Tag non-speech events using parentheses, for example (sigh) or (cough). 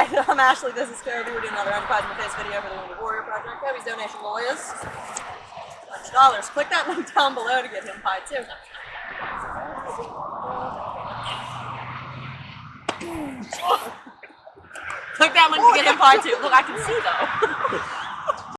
Hi, (laughs) I'm Ashley. This is Kirby. We're doing another Undefied in the Face video for the Wounded Warrior Project. Kobe's donation goal is $100. Click that link down below to get him pie too. (laughs) Click that link to get him pie too. Look, I can see though. (laughs)